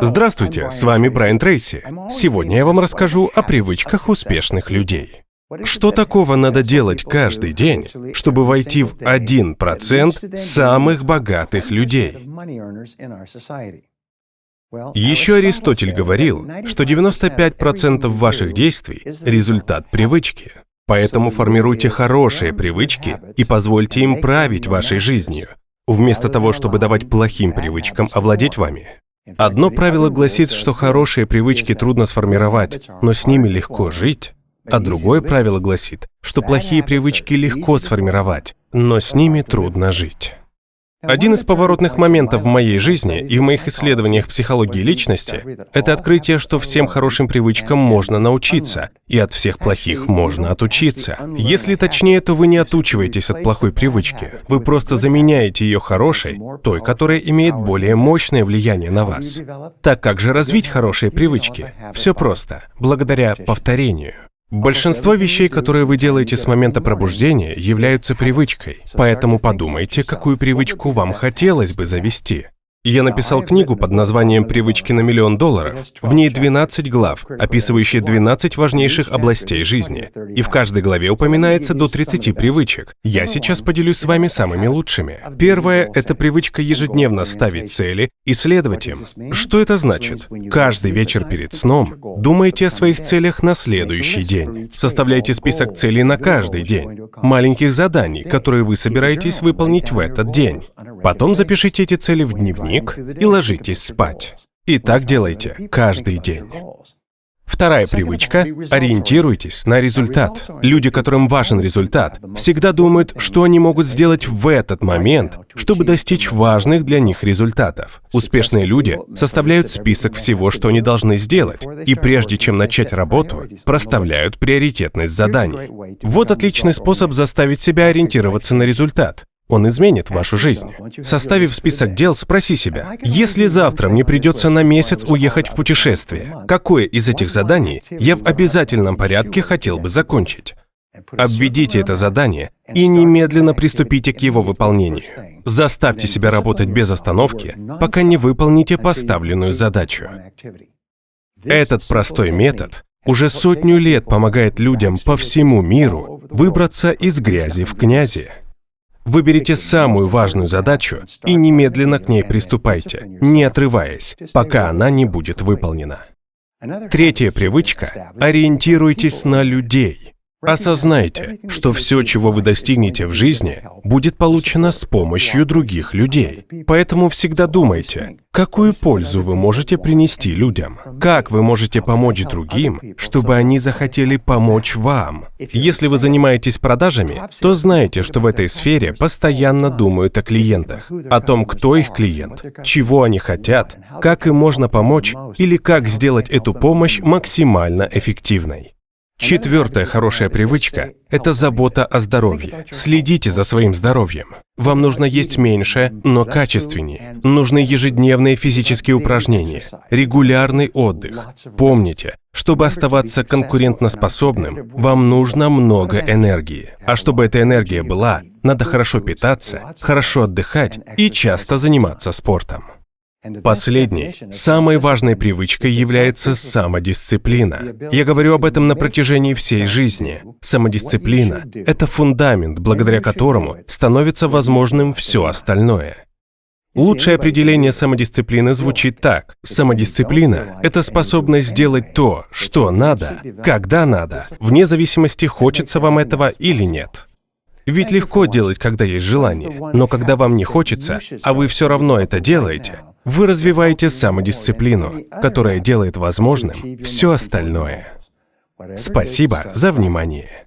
Здравствуйте, с вами Брайан Трейси. Сегодня я вам расскажу о привычках успешных людей. Что такого надо делать каждый день, чтобы войти в 1% самых богатых людей? Еще Аристотель говорил, что 95% ваших действий – результат привычки. Поэтому формируйте хорошие привычки и позвольте им править вашей жизнью, вместо того, чтобы давать плохим привычкам овладеть вами. Одно правило гласит, что хорошие привычки трудно сформировать, но с ними легко жить. А другое правило гласит, что плохие привычки легко сформировать, но с ними трудно жить. Один из поворотных моментов в моей жизни и в моих исследованиях психологии личности – это открытие, что всем хорошим привычкам можно научиться, и от всех плохих можно отучиться. Если точнее, то вы не отучиваетесь от плохой привычки, вы просто заменяете ее хорошей, той, которая имеет более мощное влияние на вас. Так как же развить хорошие привычки? Все просто, благодаря повторению. Большинство вещей, которые вы делаете с момента пробуждения, являются привычкой. Поэтому подумайте, какую привычку вам хотелось бы завести. Я написал книгу под названием «Привычки на миллион долларов». В ней 12 глав, описывающие 12 важнейших областей жизни. И в каждой главе упоминается до 30 привычек. Я сейчас поделюсь с вами самыми лучшими. Первое – это привычка ежедневно ставить цели и следовать им. Что это значит? Каждый вечер перед сном думайте о своих целях на следующий день. Составляйте список целей на каждый день. Маленьких заданий, которые вы собираетесь выполнить в этот день. Потом запишите эти цели в дневник и ложитесь спать. И так делайте каждый день. Вторая привычка – ориентируйтесь на результат. Люди, которым важен результат, всегда думают, что они могут сделать в этот момент, чтобы достичь важных для них результатов. Успешные люди составляют список всего, что они должны сделать, и прежде чем начать работу, проставляют приоритетность заданий. Вот отличный способ заставить себя ориентироваться на результат. Он изменит вашу жизнь. Составив список дел, спроси себя, если завтра мне придется на месяц уехать в путешествие, какое из этих заданий я в обязательном порядке хотел бы закончить? Обведите это задание и немедленно приступите к его выполнению. Заставьте себя работать без остановки, пока не выполните поставленную задачу. Этот простой метод уже сотню лет помогает людям по всему миру выбраться из грязи в князи. Выберите самую важную задачу и немедленно к ней приступайте, не отрываясь, пока она не будет выполнена. Третья привычка – ориентируйтесь на людей. Осознайте, что все, чего вы достигнете в жизни, будет получено с помощью других людей. Поэтому всегда думайте, какую пользу вы можете принести людям, как вы можете помочь другим, чтобы они захотели помочь вам. Если вы занимаетесь продажами, то знаете, что в этой сфере постоянно думают о клиентах, о том, кто их клиент, чего они хотят, как им можно помочь или как сделать эту помощь максимально эффективной. Четвертая хорошая привычка – это забота о здоровье. Следите за своим здоровьем. Вам нужно есть меньше, но качественнее. Нужны ежедневные физические упражнения, регулярный отдых. Помните, чтобы оставаться конкурентоспособным, вам нужно много энергии. А чтобы эта энергия была, надо хорошо питаться, хорошо отдыхать и часто заниматься спортом. Последней, самой важной привычкой является самодисциплина. Я говорю об этом на протяжении всей жизни. Самодисциплина – это фундамент, благодаря которому становится возможным все остальное. Лучшее определение самодисциплины звучит так. Самодисциплина – это способность сделать то, что надо, когда надо, вне зависимости, хочется вам этого или нет. Ведь легко делать, когда есть желание, но когда вам не хочется, а вы все равно это делаете, вы развиваете самодисциплину, которая делает возможным все остальное. Спасибо за внимание.